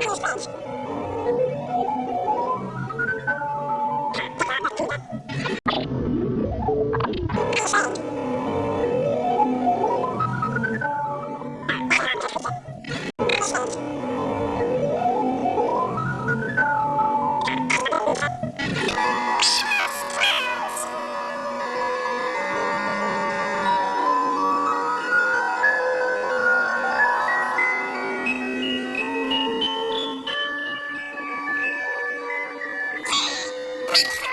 Goosebumps. Wait.